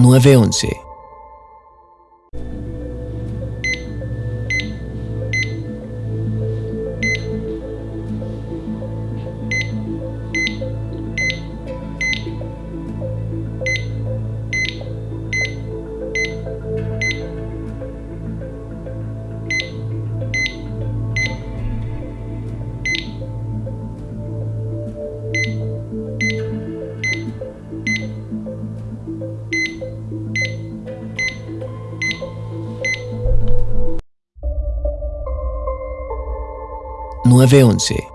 911. Nueve once.